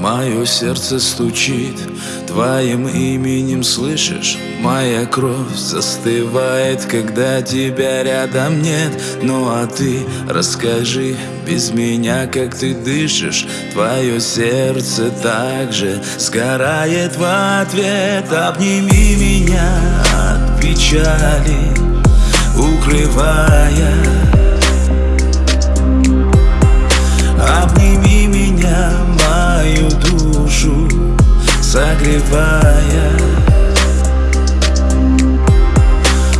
Мое сердце стучит Твоим именем слышишь? Моя кровь застывает, когда тебя рядом нет. Ну а ты расскажи без меня, как ты дышишь? Твое сердце также сгорает в ответ. Обними меня от печали, укрывая согревая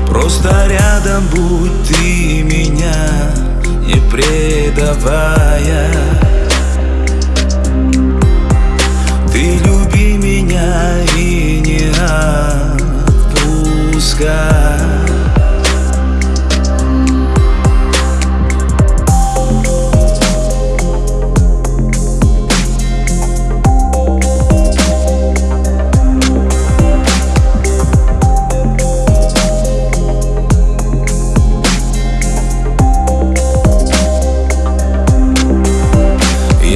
Просто рядом будь ты меня не предавая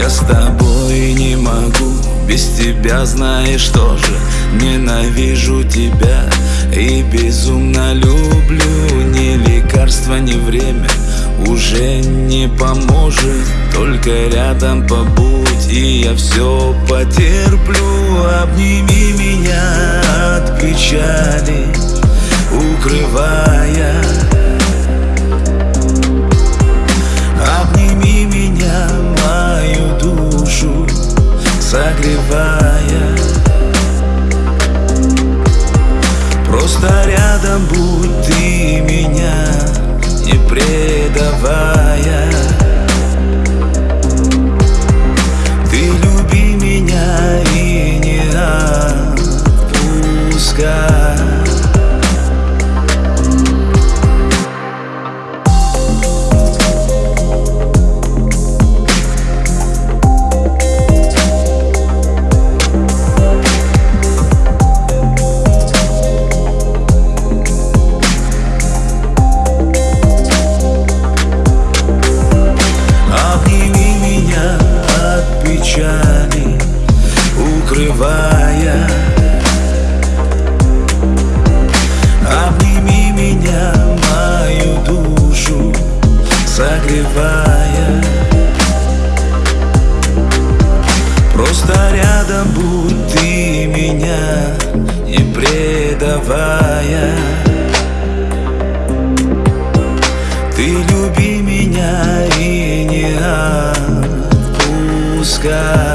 с тобой не могу Без тебя знаешь тоже Ненавижу тебя и безумно люблю. Ни лекарство, ни время уже не поможет. Только рядом побудь, и я все потерплю. Обними меня от печали, укрывая согревая Просто рядом будь скрывая Обними меня, мою душу согревая. Просто рядом будь ты меня не предавая. Ты люби меня и не отпускай.